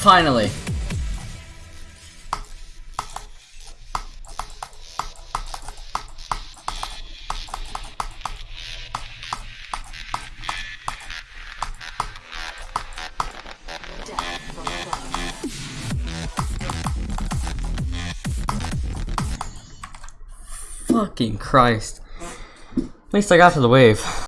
Finally. Fucking Christ. At least I got to the wave.